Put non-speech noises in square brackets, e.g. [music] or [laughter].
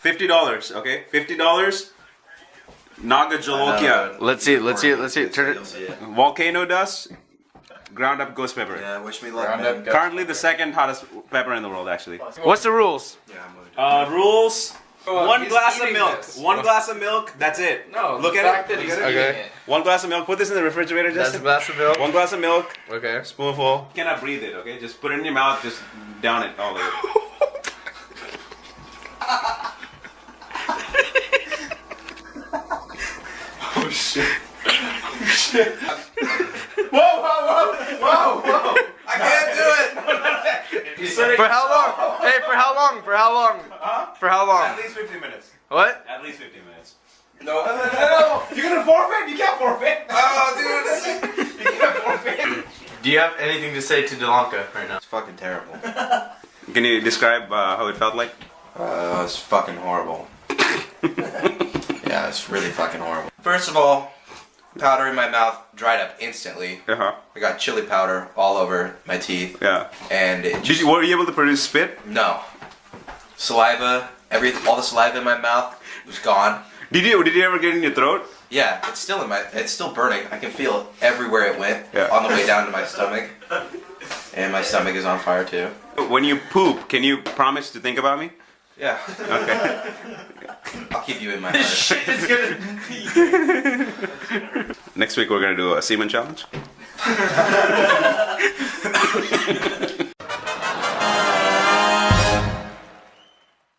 Fifty dollars, okay? Fifty dollars. Naga Jolokia. Let's see it. Let's see it. Let's see it. Turn it. Volcano dust. Ground up ghost pepper. Yeah, wish me luck, man. up, go. Currently the second hottest pepper in the world, actually. What's the rules? Yeah, I'm. Uh, rules. Oh, One glass of milk. this. One glass of milk. That's it. No, Look at it. Look at Okay. it. One glass of milk. Put this in the refrigerator, That's a glass of milk. One glass of milk. Okay. Spoonful. You cannot breathe it, okay? Just put it in your mouth. Just down it all the way. [laughs] Oh shit. I can't do it! For how long? [laughs] Hey, for how long? For how long? Huh? For how long? At least 15 minutes. What? At least 15 minutes. No. No, no, no. You're gonna forfeit? You can't forfeit. Oh, dude, this is... [laughs] You can't forfeit. Do you have anything to say to Delanka right now? It's fucking terrible. Can you describe uh, how it felt like? Uh, it's fucking horrible. [laughs] it's really fucking horrible. First of all, powder in my mouth dried up instantly. Uh huh. I got chili powder all over my teeth, Yeah. and it just you, were you able to produce spit? no saliva. Every all the saliva in my mouth was gone. Did you? Did you ever get in your throat? Yeah, it's still in my. It's still burning. I can feel it everywhere it went Yeah. on the way down to my stomach, and my stomach is on fire too. When you poop, can you promise to think about me? Yeah, Okay. [laughs] I'll keep you in my heart. Shit is gonna. [laughs] Next week we're gonna do a semen challenge. [laughs]